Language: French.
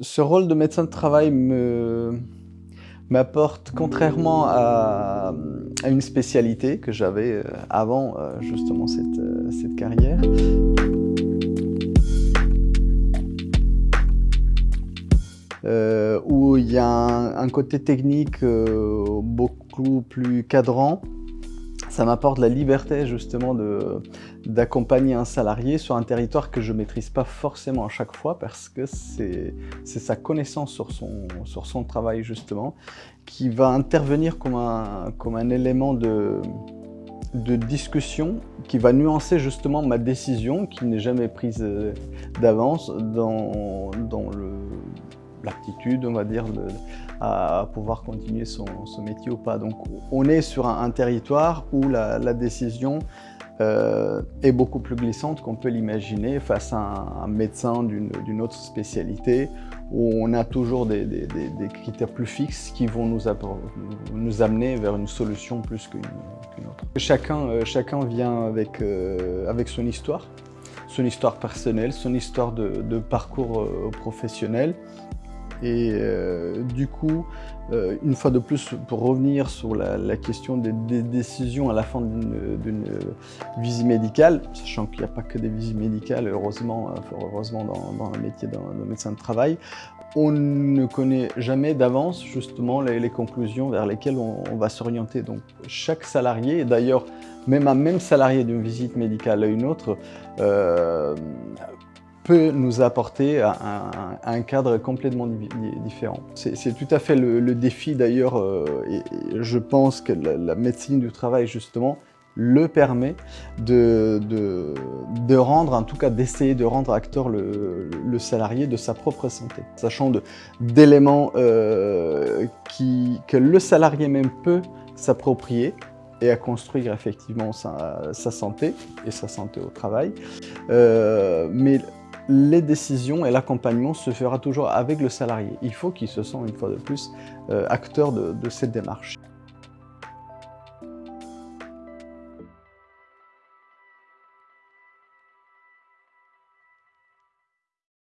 Ce rôle de médecin de travail m'apporte, contrairement à, une spécialité que j'avais euh, avant euh, justement cette, euh, cette carrière, où il y a un côté technique beaucoup plus cadrant, ça m'apporte la liberté justement d'accompagner un salarié sur un territoire que je ne maîtrise pas forcément à chaque fois parce que c'est sa connaissance sur son, sur son travail justement qui va intervenir comme un, comme un élément de, de discussion qui va nuancer justement ma décision qui n'est jamais prise euh, d'avance dans, dans l'aptitude, on va dire, à pouvoir continuer son, métier ou pas. Donc on est sur un, territoire où la, décision euh, est beaucoup plus glissante qu'on peut l'imaginer face à un, médecin d'une autre spécialité où on a toujours des, critères plus fixes qui vont nous, nous, amener vers une solution plus qu'une autre. Chacun, euh, chacun vient avec, euh, avec son histoire, son histoire personnelle, son histoire de, parcours professionnel et euh, du coup, euh, une fois de plus, pour revenir sur la, question des, décisions à la fin d'une visite médicale, sachant qu'il n'y a pas que des visites médicales, heureusement, heureusement dans, le métier d'un médecin de travail, on ne connaît jamais d'avance justement les, conclusions vers lesquelles on, va s'orienter. Donc chaque salarié, et d'ailleurs même un même salarié d'une visite médicale à une autre, euh, peut nous apporter un, cadre complètement différent. C'est tout à fait le, défi d'ailleurs, euh, et, je pense que la, médecine du travail justement le permet de, de, rendre, en tout cas d'essayer de rendre acteur le, salarié de sa propre santé, sachant d'éléments euh, que le salarié même peut s'approprier et à construire effectivement sa, santé et sa santé au travail. Euh, mais les décisions et l'accompagnement se fera toujours avec le salarié. Il faut qu'il se sente une fois de plus euh, acteur de cette démarche.